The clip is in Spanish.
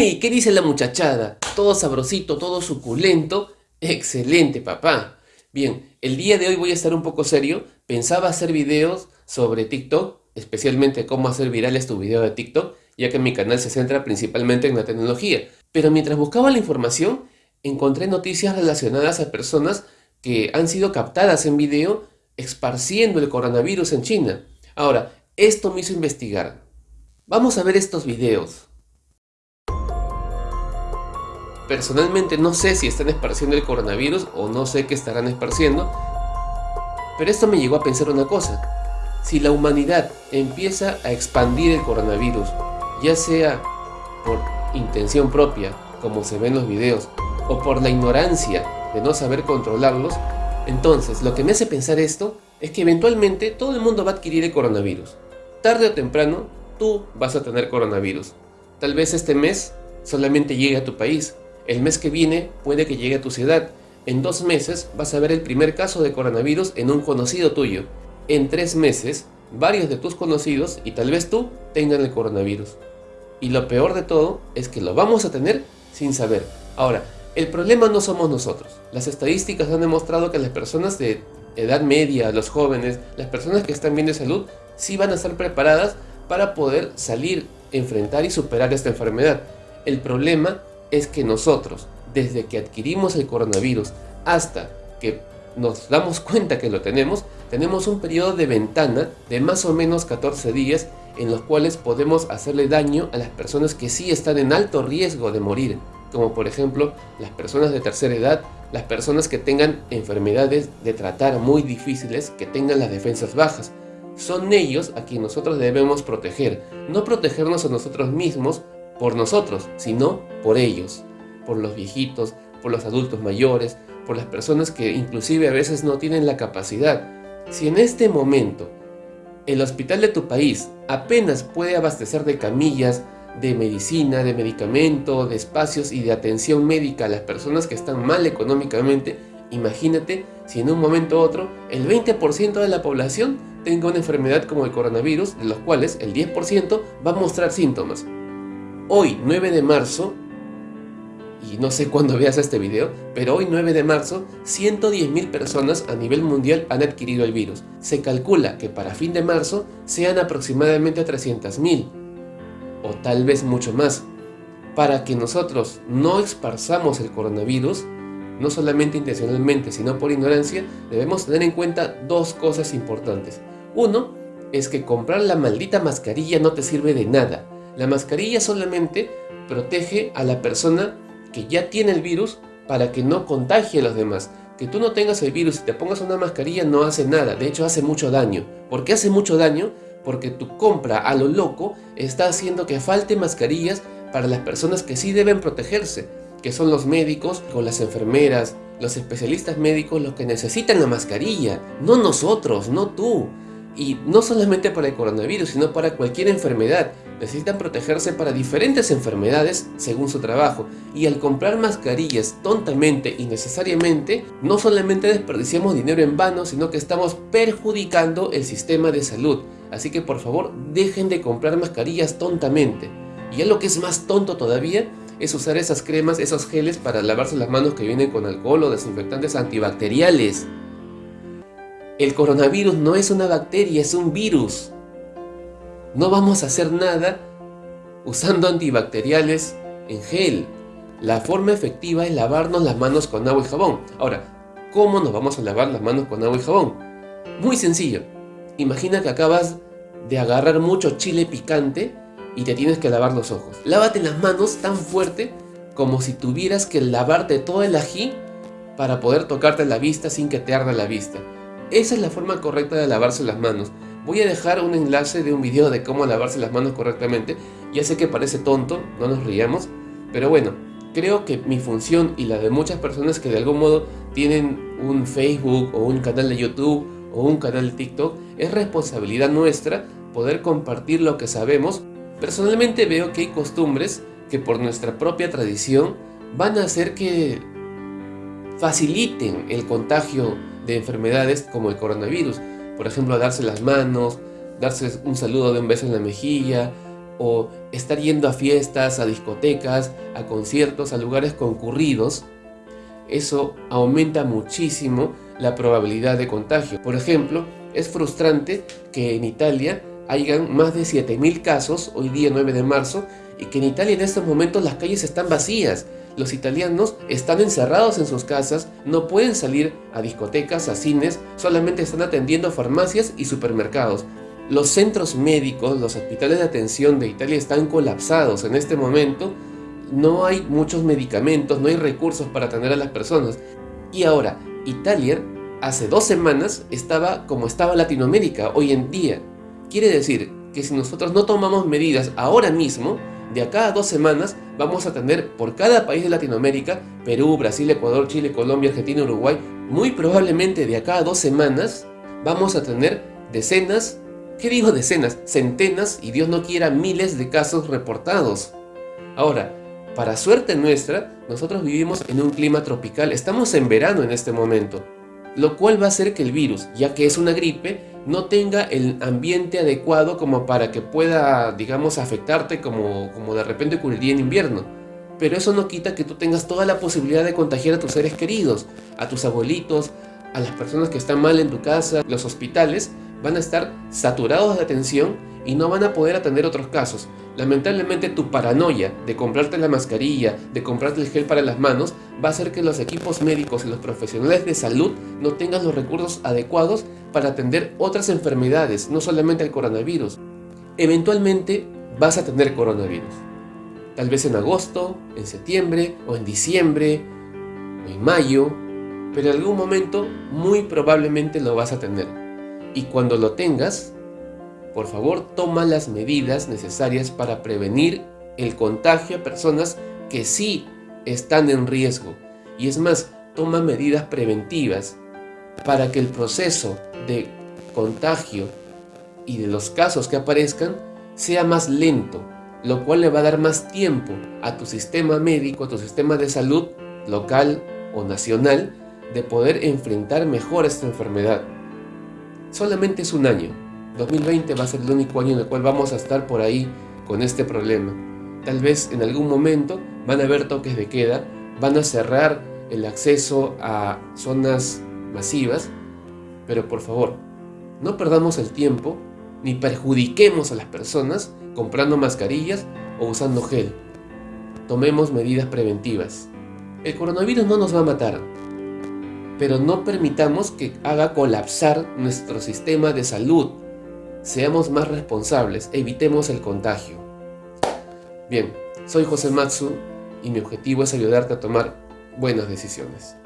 ¡Hey! ¿Qué dice la muchachada? Todo sabrosito, todo suculento. Excelente, papá. Bien, el día de hoy voy a estar un poco serio. Pensaba hacer videos sobre TikTok, especialmente cómo hacer virales tu video de TikTok, ya que mi canal se centra principalmente en la tecnología. Pero mientras buscaba la información, encontré noticias relacionadas a personas que han sido captadas en video esparciendo el coronavirus en China. Ahora, esto me hizo investigar. Vamos a ver estos videos. Personalmente no sé si están esparciendo el coronavirus o no sé qué estarán esparciendo, pero esto me llegó a pensar una cosa. Si la humanidad empieza a expandir el coronavirus, ya sea por intención propia, como se ve en los videos, o por la ignorancia de no saber controlarlos, entonces lo que me hace pensar esto es que eventualmente todo el mundo va a adquirir el coronavirus. Tarde o temprano, tú vas a tener coronavirus. Tal vez este mes solamente llegue a tu país, el mes que viene puede que llegue a tu ciudad. En dos meses vas a ver el primer caso de coronavirus en un conocido tuyo. En tres meses, varios de tus conocidos y tal vez tú tengan el coronavirus. Y lo peor de todo es que lo vamos a tener sin saber. Ahora, el problema no somos nosotros. Las estadísticas han demostrado que las personas de edad media, los jóvenes, las personas que están bien de salud, sí van a estar preparadas para poder salir, enfrentar y superar esta enfermedad. El problema es que nosotros, desde que adquirimos el coronavirus hasta que nos damos cuenta que lo tenemos, tenemos un periodo de ventana de más o menos 14 días en los cuales podemos hacerle daño a las personas que sí están en alto riesgo de morir, como por ejemplo las personas de tercera edad, las personas que tengan enfermedades de tratar muy difíciles, que tengan las defensas bajas. Son ellos a quienes nosotros debemos proteger, no protegernos a nosotros mismos por nosotros, sino por ellos, por los viejitos, por los adultos mayores, por las personas que inclusive a veces no tienen la capacidad. Si en este momento el hospital de tu país apenas puede abastecer de camillas, de medicina, de medicamento, de espacios y de atención médica a las personas que están mal económicamente, imagínate si en un momento u otro el 20% de la población tenga una enfermedad como el coronavirus, de los cuales el 10% va a mostrar síntomas. Hoy, 9 de marzo, y no sé cuándo veas este video, pero hoy 9 de marzo, 110.000 personas a nivel mundial han adquirido el virus. Se calcula que para fin de marzo sean aproximadamente 300.000, o tal vez mucho más. Para que nosotros no esparzamos el coronavirus, no solamente intencionalmente, sino por ignorancia, debemos tener en cuenta dos cosas importantes. Uno, es que comprar la maldita mascarilla no te sirve de nada. La mascarilla solamente protege a la persona que ya tiene el virus para que no contagie a los demás. Que tú no tengas el virus y te pongas una mascarilla no hace nada, de hecho hace mucho daño. ¿Por qué hace mucho daño? Porque tu compra a lo loco está haciendo que falte mascarillas para las personas que sí deben protegerse, que son los médicos o las enfermeras, los especialistas médicos los que necesitan la mascarilla, no nosotros, no tú. Y no solamente para el coronavirus, sino para cualquier enfermedad. Necesitan protegerse para diferentes enfermedades según su trabajo. Y al comprar mascarillas tontamente y necesariamente no solamente desperdiciamos dinero en vano sino que estamos perjudicando el sistema de salud. Así que por favor dejen de comprar mascarillas tontamente. Y ya lo que es más tonto todavía es usar esas cremas, esos geles para lavarse las manos que vienen con alcohol o desinfectantes antibacteriales el coronavirus no es una bacteria, es un virus no vamos a hacer nada usando antibacteriales en gel. La forma efectiva es lavarnos las manos con agua y jabón. Ahora, ¿cómo nos vamos a lavar las manos con agua y jabón? Muy sencillo. Imagina que acabas de agarrar mucho chile picante y te tienes que lavar los ojos. Lávate las manos tan fuerte como si tuvieras que lavarte todo el ají para poder tocarte la vista sin que te arda la vista. Esa es la forma correcta de lavarse las manos. Voy a dejar un enlace de un video de cómo lavarse las manos correctamente. Ya sé que parece tonto, no nos riamos, pero bueno, creo que mi función y la de muchas personas que de algún modo tienen un Facebook o un canal de YouTube o un canal de TikTok, es responsabilidad nuestra poder compartir lo que sabemos. Personalmente veo que hay costumbres que por nuestra propia tradición van a hacer que faciliten el contagio de enfermedades como el coronavirus por ejemplo, darse las manos, darse un saludo de un beso en la mejilla, o estar yendo a fiestas, a discotecas, a conciertos, a lugares concurridos, eso aumenta muchísimo la probabilidad de contagio. Por ejemplo, es frustrante que en Italia hayan más de 7.000 casos, hoy día 9 de marzo, y que en Italia en estos momentos las calles están vacías. Los italianos están encerrados en sus casas, no pueden salir a discotecas, a cines, solamente están atendiendo farmacias y supermercados. Los centros médicos, los hospitales de atención de Italia están colapsados en este momento. No hay muchos medicamentos, no hay recursos para atender a las personas. Y ahora, Italia hace dos semanas estaba como estaba Latinoamérica hoy en día. Quiere decir que si nosotros no tomamos medidas ahora mismo, de acá a dos semanas vamos a tener por cada país de Latinoamérica, Perú, Brasil, Ecuador, Chile, Colombia, Argentina, Uruguay, muy probablemente de acá a dos semanas vamos a tener decenas, ¿qué digo decenas? Centenas y Dios no quiera miles de casos reportados. Ahora, para suerte nuestra, nosotros vivimos en un clima tropical, estamos en verano en este momento, lo cual va a hacer que el virus, ya que es una gripe, no tenga el ambiente adecuado como para que pueda, digamos, afectarte como, como de repente ocurriría en invierno. Pero eso no quita que tú tengas toda la posibilidad de contagiar a tus seres queridos, a tus abuelitos, a las personas que están mal en tu casa, los hospitales van a estar saturados de atención y no van a poder atender otros casos. Lamentablemente tu paranoia de comprarte la mascarilla, de comprarte el gel para las manos, va a hacer que los equipos médicos y los profesionales de salud no tengan los recursos adecuados para atender otras enfermedades, no solamente el coronavirus. Eventualmente vas a tener coronavirus. Tal vez en agosto, en septiembre, o en diciembre, o en mayo, pero en algún momento muy probablemente lo vas a tener. Y cuando lo tengas, por favor toma las medidas necesarias para prevenir el contagio a personas que sí están en riesgo. Y es más, toma medidas preventivas para que el proceso de contagio y de los casos que aparezcan sea más lento, lo cual le va a dar más tiempo a tu sistema médico, a tu sistema de salud local o nacional, de poder enfrentar mejor esta enfermedad. Solamente es un año. 2020 va a ser el único año en el cual vamos a estar por ahí con este problema. Tal vez en algún momento van a haber toques de queda, van a cerrar el acceso a zonas masivas, pero por favor, no perdamos el tiempo ni perjudiquemos a las personas comprando mascarillas o usando gel. Tomemos medidas preventivas. El coronavirus no nos va a matar, pero no permitamos que haga colapsar nuestro sistema de salud. Seamos más responsables, evitemos el contagio. Bien, soy José Matsu y mi objetivo es ayudarte a tomar buenas decisiones.